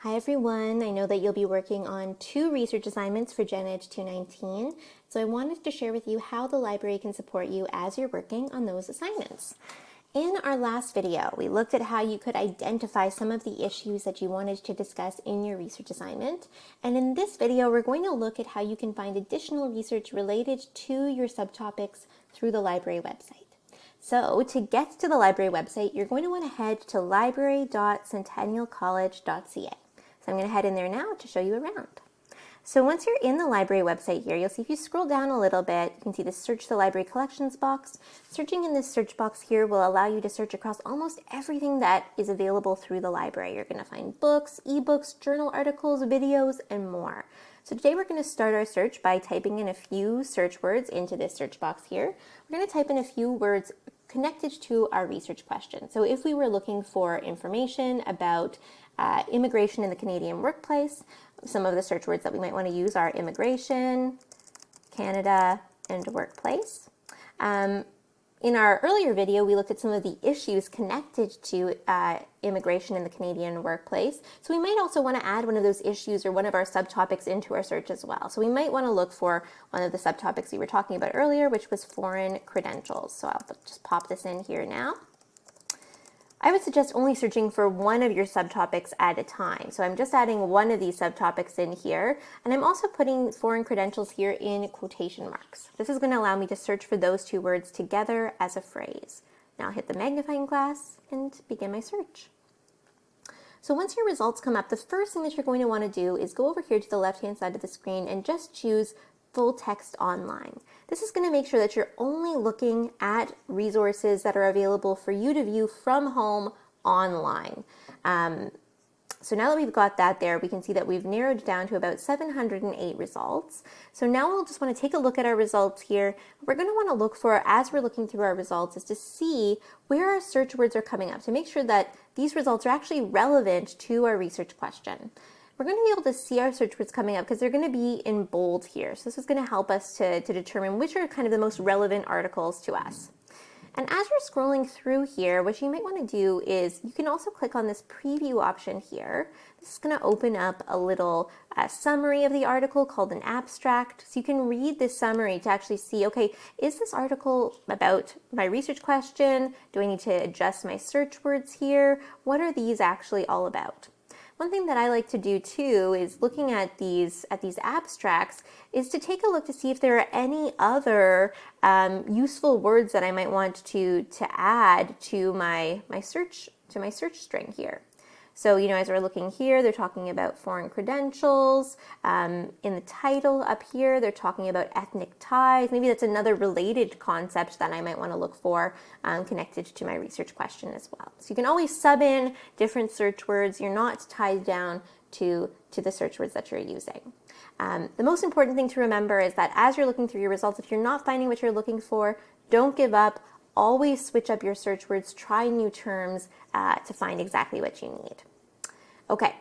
Hi everyone, I know that you'll be working on two research assignments for Gen Ed 219, so I wanted to share with you how the library can support you as you're working on those assignments. In our last video, we looked at how you could identify some of the issues that you wanted to discuss in your research assignment. And in this video, we're going to look at how you can find additional research related to your subtopics through the library website. So to get to the library website, you're going to want to head to library.centennialcollege.ca. So I'm going to head in there now to show you around. So once you're in the library website here, you'll see if you scroll down a little bit, you can see the search the library collections box. Searching in this search box here will allow you to search across almost everything that is available through the library. You're going to find books, ebooks, journal articles, videos, and more. So today we're going to start our search by typing in a few search words into this search box here. We're going to type in a few words connected to our research question. So if we were looking for information about uh, immigration in the Canadian workplace, some of the search words that we might want to use are immigration, Canada, and workplace. Um, in our earlier video, we looked at some of the issues connected to uh, immigration in the Canadian workplace. So we might also want to add one of those issues or one of our subtopics into our search as well. So we might want to look for one of the subtopics we were talking about earlier, which was foreign credentials. So I'll just pop this in here now. I would suggest only searching for one of your subtopics at a time. So I'm just adding one of these subtopics in here, and I'm also putting foreign credentials here in quotation marks. This is going to allow me to search for those two words together as a phrase. Now I'll hit the magnifying glass and begin my search. So once your results come up, the first thing that you're going to want to do is go over here to the left-hand side of the screen and just choose full text online. This is going to make sure that you're only looking at resources that are available for you to view from home online. Um, so now that we've got that there, we can see that we've narrowed down to about 708 results. So now we'll just want to take a look at our results here. What we're going to want to look for as we're looking through our results is to see where our search words are coming up to make sure that these results are actually relevant to our research question we're going to be able to see our search words coming up because they're going to be in bold here. So this is going to help us to, to determine which are kind of the most relevant articles to us. And as you're scrolling through here, what you might want to do is you can also click on this preview option here. This is going to open up a little uh, summary of the article called an abstract. So you can read this summary to actually see, okay, is this article about my research question? Do I need to adjust my search words here? What are these actually all about? One thing that I like to do too is looking at these at these abstracts is to take a look to see if there are any other um, useful words that I might want to to add to my my search to my search string here. So, you know, as we're looking here, they're talking about foreign credentials. Um, in the title up here, they're talking about ethnic ties. Maybe that's another related concept that I might want to look for um, connected to my research question as well. So you can always sub in different search words. You're not tied down to, to the search words that you're using. Um, the most important thing to remember is that as you're looking through your results, if you're not finding what you're looking for, don't give up always switch up your search words, try new terms uh, to find exactly what you need. Okay,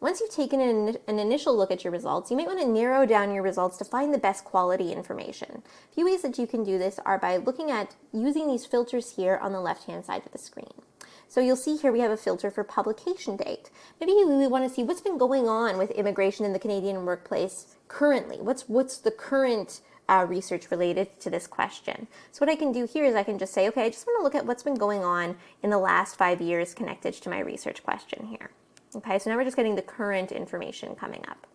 once you've taken an, an, initial look at your results, you might want to narrow down your results to find the best quality information. A few ways that you can do this are by looking at using these filters here on the left-hand side of the screen. So you'll see here we have a filter for publication date. Maybe we want to see what's been going on with immigration in the Canadian workplace currently. What's, what's the current uh, research related to this question. So what I can do here is I can just say, okay, I just want to look at what's been going on in the last five years connected to my research question here. Okay, so now we're just getting the current information coming up.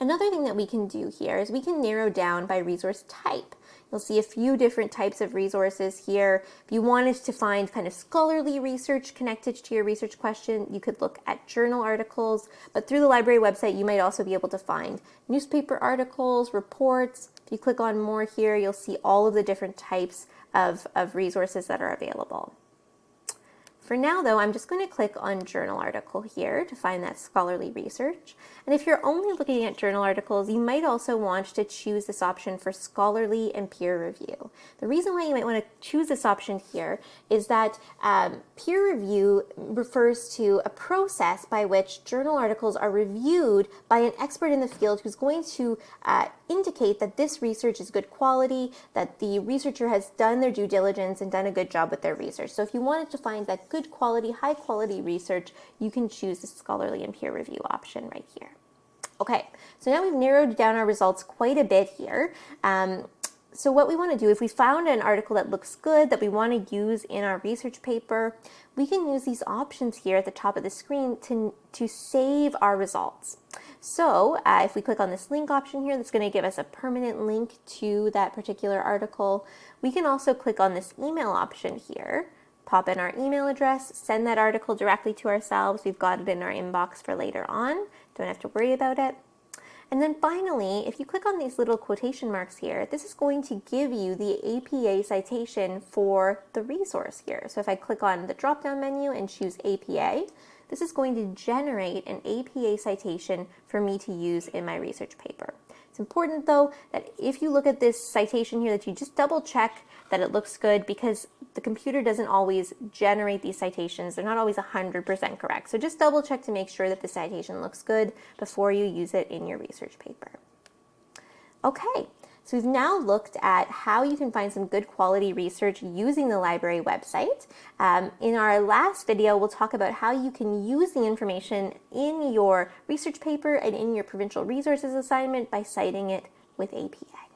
Another thing that we can do here is we can narrow down by resource type. You'll see a few different types of resources here. If you wanted to find kind of scholarly research connected to your research question, you could look at journal articles, but through the library website, you might also be able to find newspaper articles, reports. If you click on more here, you'll see all of the different types of, of resources that are available. For now though, I'm just going to click on journal article here to find that scholarly research. And if you're only looking at journal articles, you might also want to choose this option for scholarly and peer review. The reason why you might want to choose this option here is that um, peer review refers to a process by which journal articles are reviewed by an expert in the field who's going to uh, indicate that this research is good quality, that the researcher has done their due diligence and done a good job with their research. So if you wanted to find that good good quality, high quality research, you can choose the scholarly and peer review option right here. Okay, so now we've narrowed down our results quite a bit here. Um, so what we want to do, if we found an article that looks good, that we want to use in our research paper, we can use these options here at the top of the screen to, to save our results. So uh, if we click on this link option here, that's going to give us a permanent link to that particular article. We can also click on this email option here, pop in our email address, send that article directly to ourselves. We've got it in our inbox for later on. Don't have to worry about it. And then finally, if you click on these little quotation marks here, this is going to give you the APA citation for the resource here. So if I click on the drop-down menu and choose APA, this is going to generate an APA citation for me to use in my research paper. It's important though that if you look at this citation here that you just double check that it looks good because the computer doesn't always generate these citations. They're not always 100% correct. So just double check to make sure that the citation looks good before you use it in your research paper. Okay, so we've now looked at how you can find some good quality research using the library website. Um, in our last video, we'll talk about how you can use the information in your research paper and in your provincial resources assignment by citing it with APA.